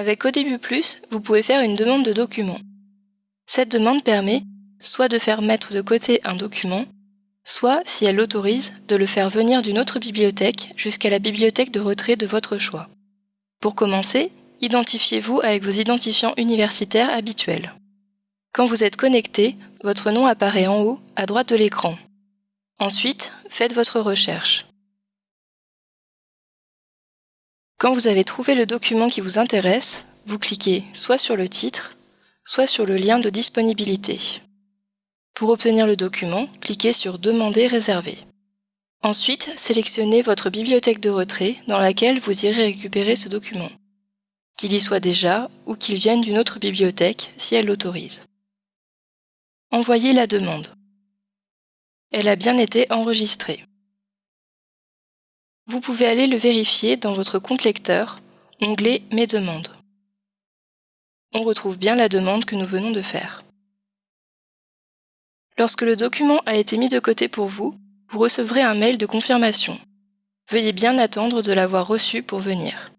Avec Plus, vous pouvez faire une demande de document. Cette demande permet soit de faire mettre de côté un document, soit, si elle l'autorise, de le faire venir d'une autre bibliothèque jusqu'à la bibliothèque de retrait de votre choix. Pour commencer, identifiez-vous avec vos identifiants universitaires habituels. Quand vous êtes connecté, votre nom apparaît en haut, à droite de l'écran. Ensuite, faites votre recherche. Quand vous avez trouvé le document qui vous intéresse, vous cliquez soit sur le titre, soit sur le lien de disponibilité. Pour obtenir le document, cliquez sur Demander réserver. Ensuite, sélectionnez votre bibliothèque de retrait dans laquelle vous irez récupérer ce document, qu'il y soit déjà ou qu'il vienne d'une autre bibliothèque si elle l'autorise. Envoyez la demande. Elle a bien été enregistrée. Vous pouvez aller le vérifier dans votre compte lecteur, onglet Mes demandes. On retrouve bien la demande que nous venons de faire. Lorsque le document a été mis de côté pour vous, vous recevrez un mail de confirmation. Veuillez bien attendre de l'avoir reçu pour venir.